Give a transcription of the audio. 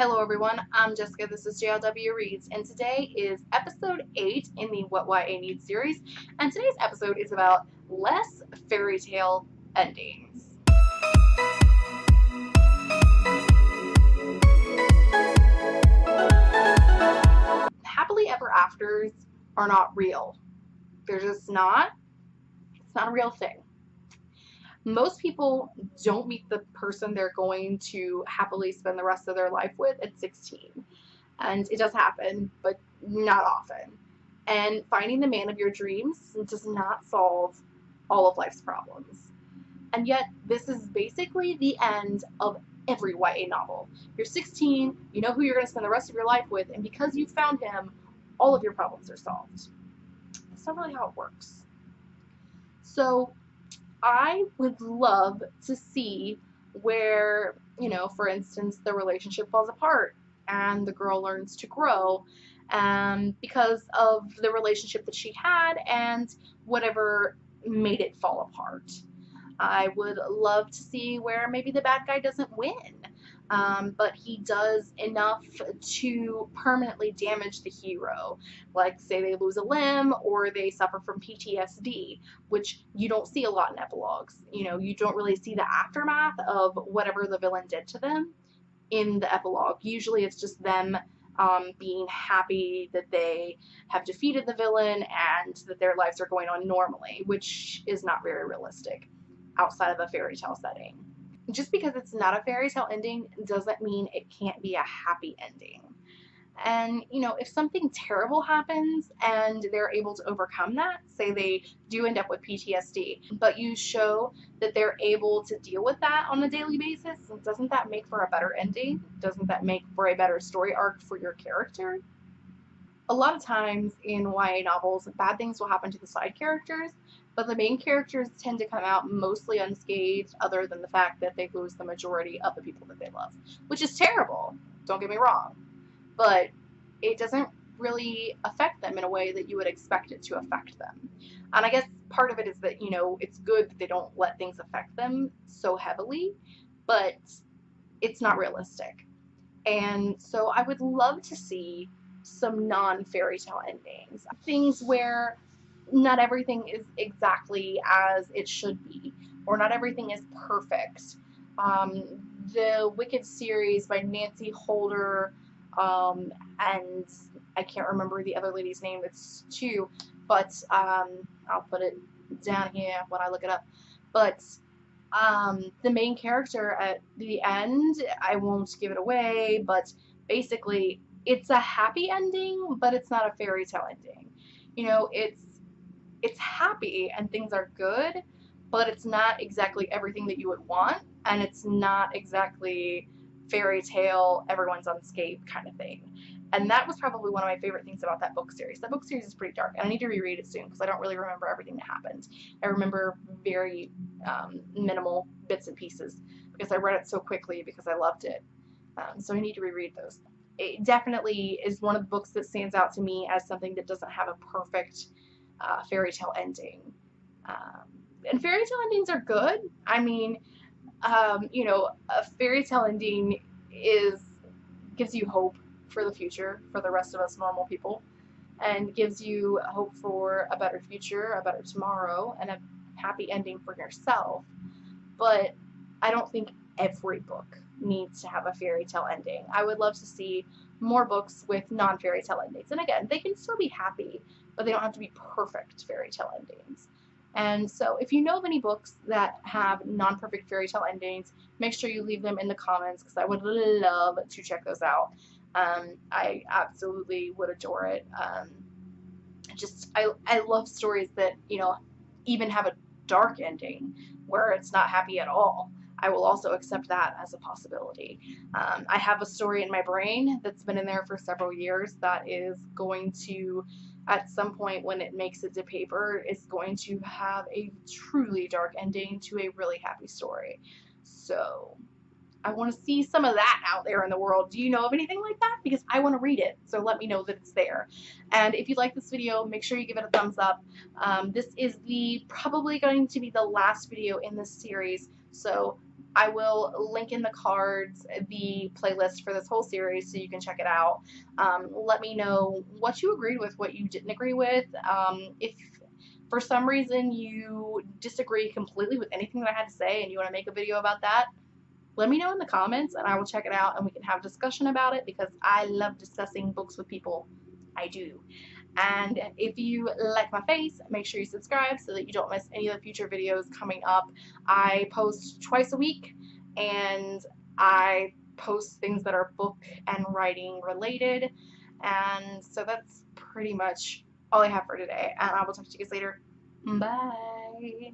Hello everyone, I'm Jessica, this is JLW Reads, and today is episode 8 in the What YA Needs series, and today's episode is about less fairy tale endings. Happily ever afters are not real. They're just not. It's not a real thing most people don't meet the person they're going to happily spend the rest of their life with at 16. And it does happen, but not often. And finding the man of your dreams does not solve all of life's problems. And yet, this is basically the end of every YA novel. You're 16, you know who you're going to spend the rest of your life with, and because you found him, all of your problems are solved. That's not really how it works. So, I would love to see where, you know, for instance, the relationship falls apart and the girl learns to grow um, because of the relationship that she had and whatever made it fall apart. I would love to see where maybe the bad guy doesn't win um, but he does enough to permanently damage the hero. Like, say they lose a limb or they suffer from PTSD, which you don't see a lot in epilogues. You know, you don't really see the aftermath of whatever the villain did to them in the epilogue. Usually it's just them um, being happy that they have defeated the villain and that their lives are going on normally, which is not very realistic outside of a fairy tale setting just because it's not a fairy tale ending doesn't mean it can't be a happy ending. And, you know, if something terrible happens and they're able to overcome that, say they do end up with PTSD, but you show that they're able to deal with that on a daily basis, doesn't that make for a better ending? Doesn't that make for a better story arc for your character? A lot of times in YA novels, bad things will happen to the side characters, but the main characters tend to come out mostly unscathed other than the fact that they lose the majority of the people that they love, which is terrible, don't get me wrong, but it doesn't really affect them in a way that you would expect it to affect them. And I guess part of it is that, you know, it's good that they don't let things affect them so heavily, but it's not realistic. And so I would love to see some non-fairy tale endings. Things where not everything is exactly as it should be, or not everything is perfect. Um, the Wicked series by Nancy Holder, um, and I can't remember the other lady's name, it's two, but um, I'll put it down here when I look it up. But um, the main character at the end, I won't give it away, but basically it's a happy ending, but it's not a fairy tale ending. You know, it's it's happy and things are good, but it's not exactly everything that you would want, and it's not exactly fairy tale, everyone's unscathed kind of thing. And that was probably one of my favorite things about that book series. That book series is pretty dark, and I need to reread it soon because I don't really remember everything that happened. I remember very um, minimal bits and pieces because I read it so quickly because I loved it. Um, so I need to reread those. It definitely is one of the books that stands out to me as something that doesn't have a perfect uh, fairy tale ending. Um, and fairy tale endings are good. I mean, um, you know, a fairy tale ending is gives you hope for the future for the rest of us normal people, and gives you hope for a better future, a better tomorrow, and a happy ending for yourself. But I don't think every book needs to have a fairy tale ending. I would love to see more books with non-fairy tale endings. And again, they can still be happy, but they don't have to be perfect fairy tale endings. And so if you know of any books that have non-perfect fairy tale endings, make sure you leave them in the comments because I would love to check those out. Um, I absolutely would adore it. Um, just, I, I love stories that, you know, even have a dark ending where it's not happy at all. I will also accept that as a possibility. Um, I have a story in my brain that's been in there for several years that is going to, at some point when it makes it to paper, is going to have a truly dark ending to a really happy story. So I want to see some of that out there in the world. Do you know of anything like that? Because I want to read it, so let me know that it's there. And if you like this video, make sure you give it a thumbs up. Um, this is the probably going to be the last video in this series, so I will link in the cards the playlist for this whole series so you can check it out. Um, let me know what you agreed with, what you didn't agree with. Um, if for some reason you disagree completely with anything that I had to say and you want to make a video about that, let me know in the comments and I will check it out and we can have a discussion about it because I love discussing books with people. I do. And if you like my face, make sure you subscribe so that you don't miss any of the future videos coming up. I post twice a week and I post things that are book and writing related. And so that's pretty much all I have for today. And I will talk to you guys later. Bye.